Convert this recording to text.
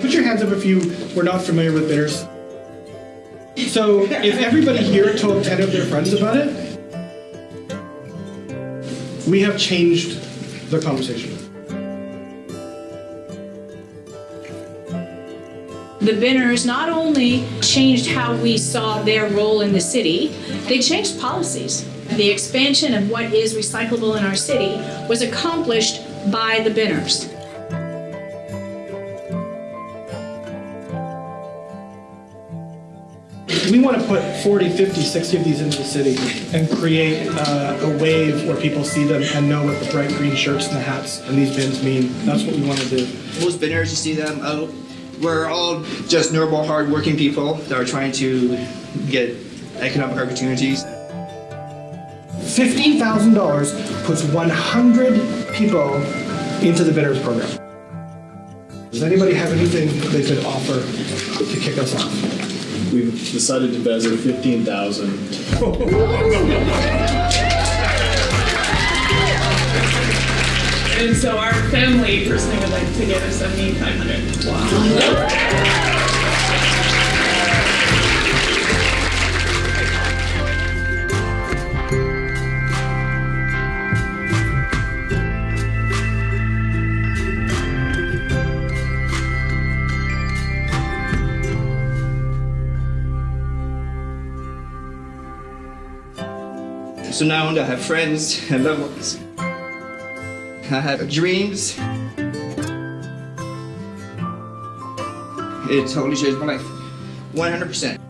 Put your hands up if you were not familiar with binners. So if everybody here told 10 of their friends about it, we have changed the conversation. The Binners not only changed how we saw their role in the city, they changed policies. The expansion of what is recyclable in our city was accomplished by the Binners. We want to put 40, 50, 60 of these into the city and create uh, a wave where people see them and know what the bright green shirts and the hats and these bins mean. That's what we want to do. Most binners, you see them out. We're all just normal, hard-working people that are trying to get economic opportunities. $15,000 puts 100 people into the binners program. Does anybody have anything they could offer to kick us off? We've decided to bezzle fifteen thousand. And so our family personally would like to give us seventy-five hundred. Wow. So now I have friends and loved ones. I have dreams. It totally changed my life. 100%.